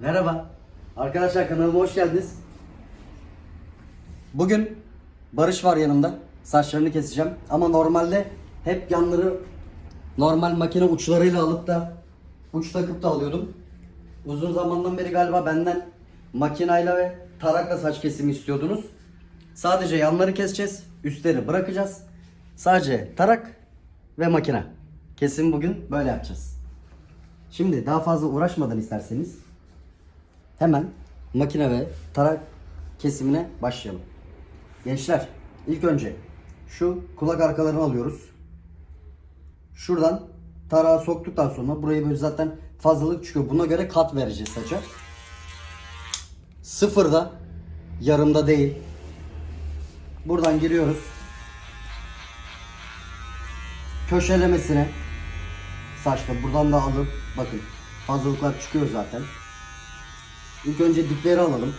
Merhaba. Arkadaşlar kanalıma hoş geldiniz. Bugün Barış var yanımda. Saçlarını keseceğim. Ama normalde hep yanları normal makine uçlarıyla alıp da uç takıp da alıyordum. Uzun zamandan beri galiba benden makinayla ve tarakla saç kesimi istiyordunuz. Sadece yanları keseceğiz. Üstleri bırakacağız. Sadece tarak ve makine. Kesim bugün böyle yapacağız. Şimdi daha fazla uğraşmadan isterseniz hemen makine ve tarak kesimine başlayalım. Gençler ilk önce şu kulak arkalarını alıyoruz. Şuradan tarağı soktuktan sonra burayı böyle zaten fazlalık çıkıyor. Buna göre kat vereceğiz saça. Sıfırda yarımda değil. Buradan giriyoruz. Köşelemesine saçta buradan da alıp bakın fazlalıklar çıkıyor zaten. İlk önce dipleri alalım.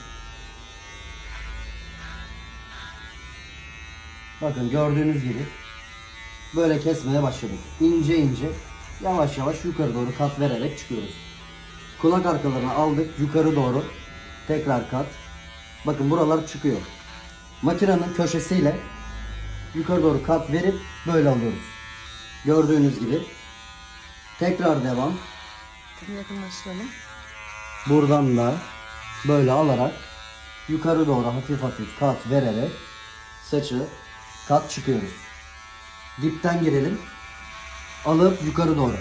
Bakın gördüğünüz gibi böyle kesmeye başladık. İnce ince yavaş yavaş yukarı doğru kat vererek çıkıyoruz. Kulak arkalarını aldık yukarı doğru tekrar kat. Bakın buralar çıkıyor. Makinenin köşesiyle yukarı doğru kat verip böyle alıyoruz. Gördüğünüz gibi. Tekrar devam. Tabii yakınlaştıralım. Buradan da böyle alarak yukarı doğru hafif hafif kat vererek saçı kat çıkıyoruz. Dipten girelim. Alıp yukarı doğru.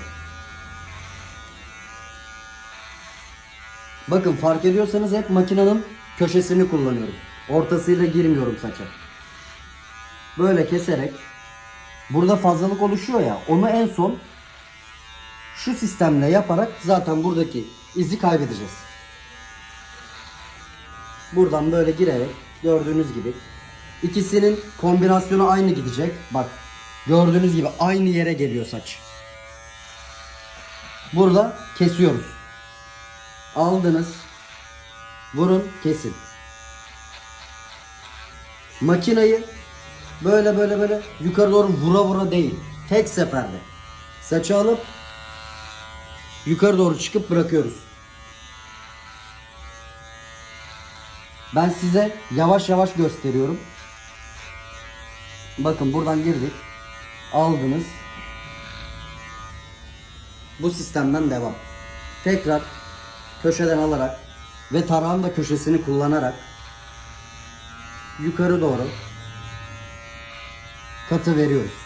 Bakın fark ediyorsanız hep makinenin köşesini kullanıyorum. Ortasıyla girmiyorum saça. Böyle keserek burada fazlalık oluşuyor ya onu en son şu sistemle yaparak zaten buradaki izi kaybedeceğiz. Buradan böyle girerek gördüğünüz gibi ikisinin kombinasyonu aynı gidecek. Bak gördüğünüz gibi aynı yere geliyor saç. Burada kesiyoruz. Aldınız. Vurun kesin. Makinayı böyle böyle böyle yukarı doğru vura vura değil. Tek seferde. Saçı alıp yukarı doğru çıkıp bırakıyoruz. Ben size yavaş yavaş gösteriyorum. Bakın buradan girdik. Aldınız. Bu sistemden devam. Tekrar köşeden alarak ve tarağın da köşesini kullanarak yukarı doğru katı veriyoruz.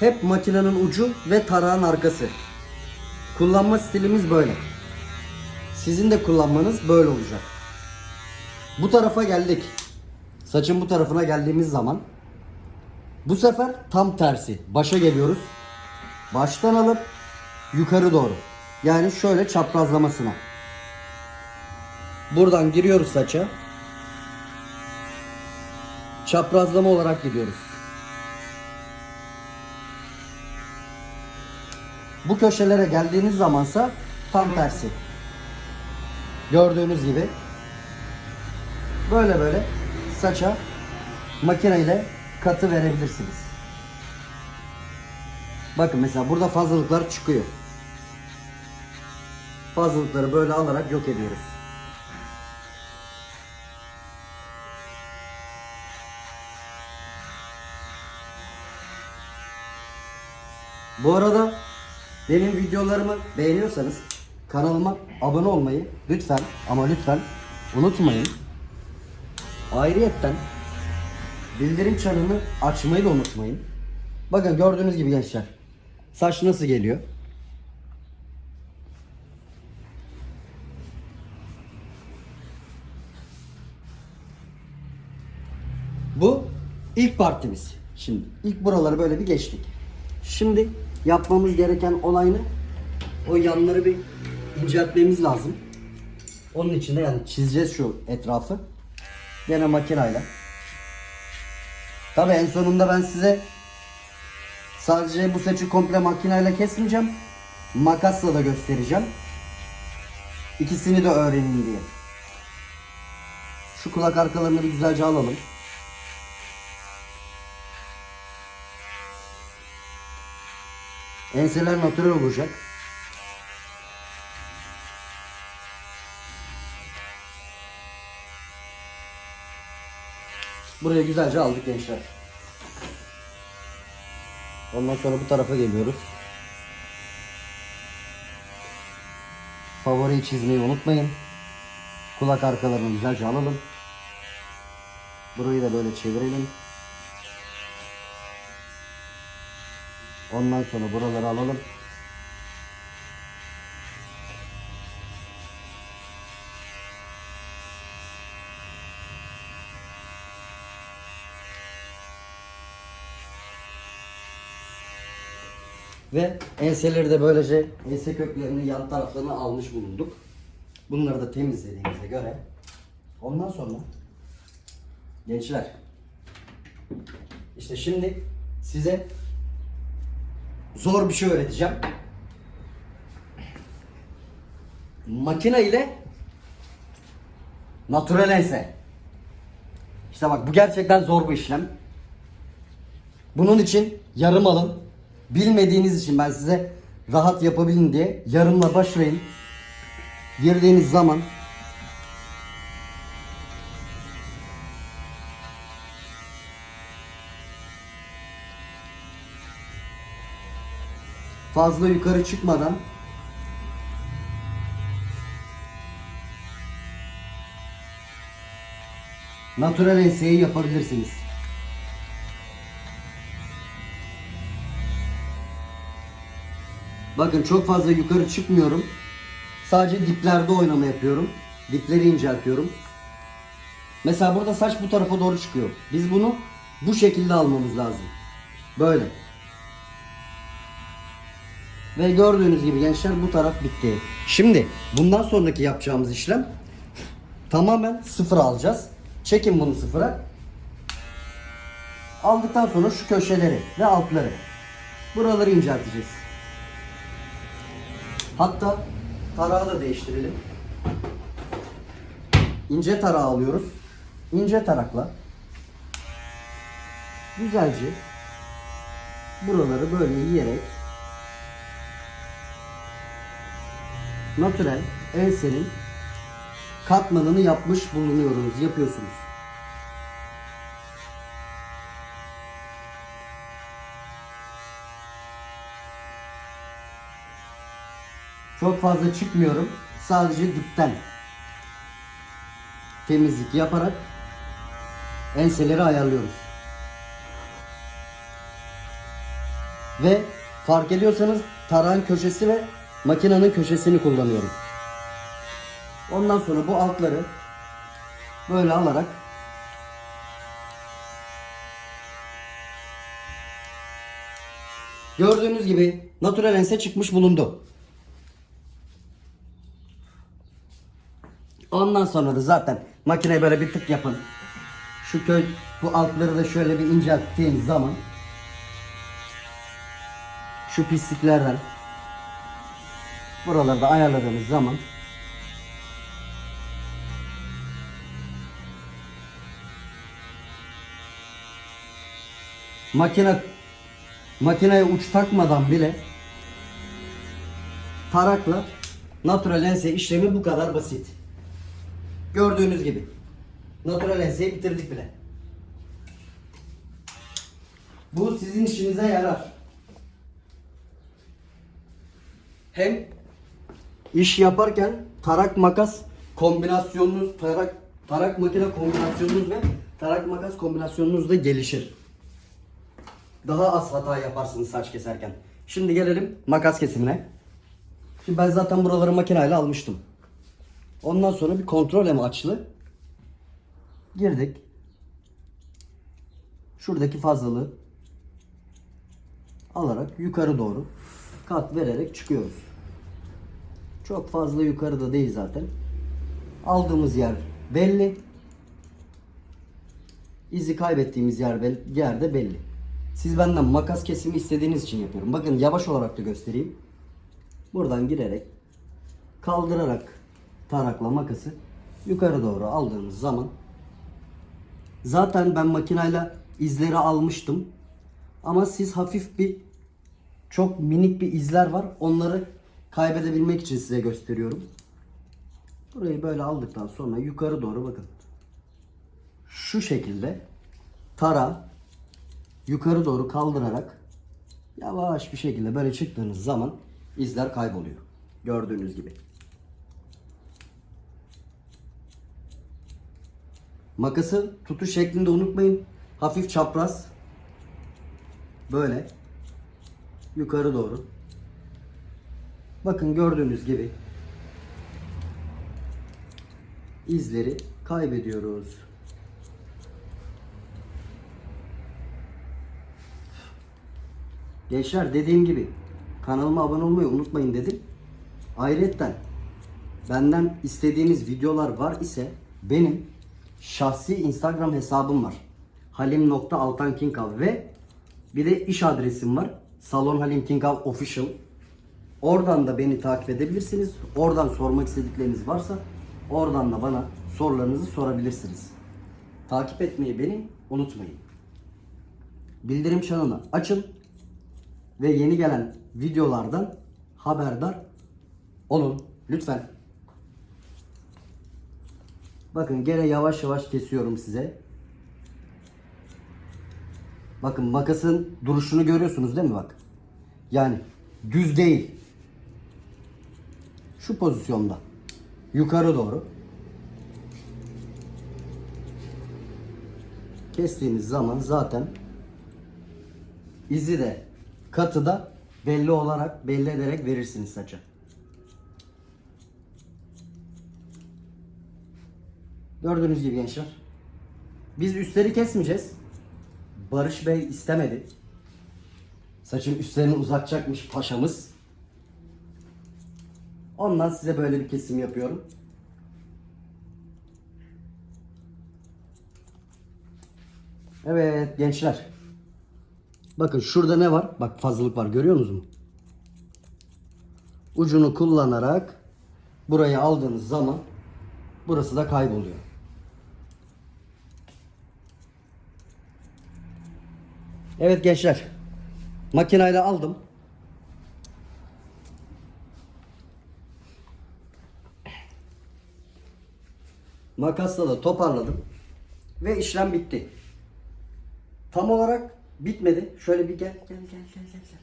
Hep makinenin ucu ve tarağın arkası. Kullanma stilimiz böyle. Sizin de kullanmanız böyle olacak. Bu tarafa geldik. Saçın bu tarafına geldiğimiz zaman bu sefer tam tersi. Başa geliyoruz. Baştan alıp yukarı doğru. Yani şöyle çaprazlamasına. Buradan giriyoruz saça. Çaprazlama olarak gidiyoruz. Bu köşelere geldiğiniz zamansa tam tersi. Gördüğünüz gibi böyle böyle saça makineyle katı verebilirsiniz. Bakın mesela burada fazlalıklar çıkıyor. Fazlalıkları böyle alarak yok ediyoruz. Bu arada benim videolarımı beğeniyorsanız kanalıma abone olmayı lütfen ama lütfen unutmayın. Ayrıyetten bildirim çanını açmayı da unutmayın. Bakın gördüğünüz gibi gençler. Saç nasıl geliyor? Bu ilk partimiz. Şimdi ilk buraları böyle bir geçtik. Şimdi yapmamız gereken olay ne? O yanları bir inceltmemiz lazım. Onun için de yani çizeceğiz şu etrafı. Yine makinayla. Tabi en sonunda ben size sadece bu saçı komple makinayla kesmeyeceğim. Makasla da göstereceğim. İkisini de öğrenin diye. Şu kulak arkalarını bir güzelce alalım. Enseler natürel olacak. Buraya güzelce aldık gençler. Ondan sonra bu tarafa geliyoruz. Favoriyi çizmeyi unutmayın. Kulak arkalarını güzelce alalım. Burayı da böyle çevirelim. Ondan sonra buraları alalım. Ve enseleri de böylece ense köklerini yan taraflarına almış bulunduk. Bunları da temizlediğimize göre ondan sonra gençler işte şimdi size zor bir şey öğreteceğim. Makine ile natürel ense. İşte bak bu gerçekten zor bir işlem. Bunun için yarım alın. Bilmediğiniz için ben size rahat yapabilin diye yarımla başlayın. Girdiğiniz zaman fazla yukarı çıkmadan natural enseyi yapabilirsiniz. Bakın çok fazla yukarı çıkmıyorum. Sadece diplerde oynama yapıyorum. Dipleri inceltiyorum. Mesela burada saç bu tarafa doğru çıkıyor. Biz bunu bu şekilde almamız lazım. Böyle. Ve gördüğünüz gibi gençler bu taraf bitti. Şimdi bundan sonraki yapacağımız işlem tamamen sıfır alacağız. Çekin bunu sıfıra. Aldıktan sonra şu köşeleri ve altları. Buraları incelteceğiz. Hatta tarağı da değiştirelim. İnce tarağı alıyoruz. İnce tarakla güzelce buraları böyle yiyerek natürel ensenin katmanını yapmış bulunuyoruz, yapıyorsunuz. Çok fazla çıkmıyorum. Sadece dipten temizlik yaparak enseleri ayarlıyoruz. Ve fark ediyorsanız tarağın köşesi ve makinenin köşesini kullanıyorum. Ondan sonra bu altları böyle alarak gördüğünüz gibi natural ense çıkmış bulundu. Ondan sonra da zaten makineye böyle bir tık yapın. Şu köy bu altları da şöyle bir incelttiğiniz zaman şu pisliklerden buraları da ayarladığınız zaman makine makineye uç takmadan bile tarakla natural ense işlemi bu kadar basit. Gördüğünüz gibi. Natural enseyi bitirdik bile. Bu sizin işinize yarar. Hem iş yaparken tarak makas kombinasyonunuz, tarak tarak makine kombinasyonunuz ve tarak makas kombinasyonunuz da gelişir. Daha az hata yaparsınız saç keserken. Şimdi gelelim makas kesimine. Şimdi ben zaten buraları makineyle almıştım. Ondan sonra bir kontrol amaçlı girdik. Şuradaki fazlalığı alarak yukarı doğru kat vererek çıkıyoruz. Çok fazla yukarıda değil zaten. Aldığımız yer belli. İzi kaybettiğimiz yer bel- yerde belli. Siz benden makas kesimi istediğiniz için yapıyorum. Bakın yavaş olarak da göstereyim. Buradan girerek kaldırarak tarakla makası yukarı doğru aldığımız zaman Zaten ben makinayla izleri almıştım. Ama siz hafif bir çok minik bir izler var. Onları kaybedebilmek için size gösteriyorum. Burayı böyle aldıktan sonra yukarı doğru bakın. Şu şekilde tara yukarı doğru kaldırarak yavaş bir şekilde böyle çıktığınız zaman izler kayboluyor. Gördüğünüz gibi. Makası tutuş şeklinde unutmayın. Hafif çapraz. Böyle. Yukarı doğru. Bakın gördüğünüz gibi izleri kaybediyoruz. Gençler dediğim gibi kanalıma abone olmayı unutmayın dedim. Ayrıca benden istediğiniz videolar var ise benim şahsi Instagram hesabım var. halim.altankinkav ve bir de iş adresim var. Salon Halim Kinkav Official. Oradan da beni takip edebilirsiniz. Oradan sormak istedikleriniz varsa oradan da bana sorularınızı sorabilirsiniz. Takip etmeyi beni unutmayın. Bildirim çanını açın ve yeni gelen videolardan haberdar olun lütfen. Bakın gene yavaş yavaş kesiyorum size. Bakın makasın duruşunu görüyorsunuz değil mi bak? Yani düz değil. Şu pozisyonda. Yukarı doğru. Kestiğiniz zaman zaten izi de katı da belli olarak belli ederek verirsiniz saça. Gördüğünüz gibi gençler. Biz üstleri kesmeyeceğiz. Barış Bey istemedi. Saçın üstlerini uzatacakmış paşamız. Ondan size böyle bir kesim yapıyorum. Evet gençler. Bakın şurada ne var? Bak fazlalık var görüyor musunuz? Ucunu kullanarak burayı aldığınız zaman burası da kayboluyor. Evet gençler. Makinayla aldım. Makasla da toparladım. Ve işlem bitti. Tam olarak bitmedi. Şöyle bir gel gel gel gel gel.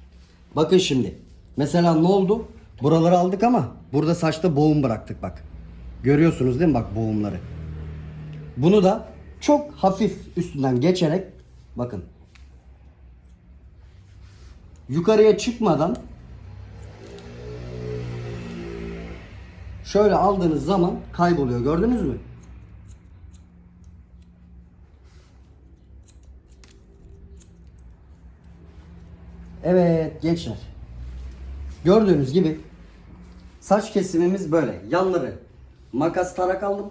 Bakın şimdi. Mesela ne oldu? Buraları aldık ama burada saçta boğum bıraktık bak. Görüyorsunuz değil mi bak boğumları. Bunu da çok hafif üstünden geçerek bakın yukarıya çıkmadan şöyle aldığınız zaman kayboluyor. Gördünüz mü? Evet gençler. Gördüğünüz gibi saç kesimimiz böyle. Yanları makas tarak aldım.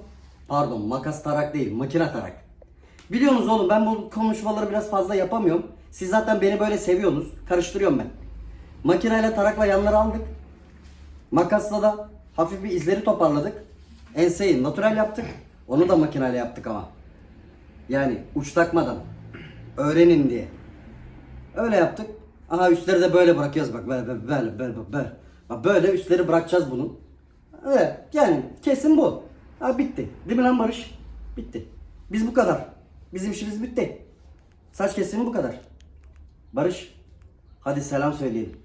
Pardon makas tarak değil makine tarak. Biliyorsunuz oğlum ben bu konuşmaları biraz fazla yapamıyorum. Siz zaten beni böyle seviyorsunuz. Karıştırıyorum ben. Makineyle tarakla yanları aldık. Makasla da hafif bir izleri toparladık. Enseyi natural yaptık. Onu da makineyle yaptık ama. Yani uç takmadan. Öğrenin diye. Öyle yaptık. Aha üstleri de böyle bırakıyoruz bak böyle böyle böyle böyle böyle. Bak böyle üstleri bırakacağız bunun. Evet yani kesin bu. Ha bitti. Değil mi lan Barış? Bitti. Biz bu kadar. Bizim işimiz bitti. Saç kesimi bu kadar. Barış hadi selam söyleyelim.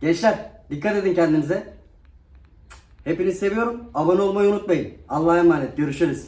Gençler dikkat edin kendinize. Hepinizi seviyorum. Abone olmayı unutmayın. Allah'a emanet. Görüşürüz.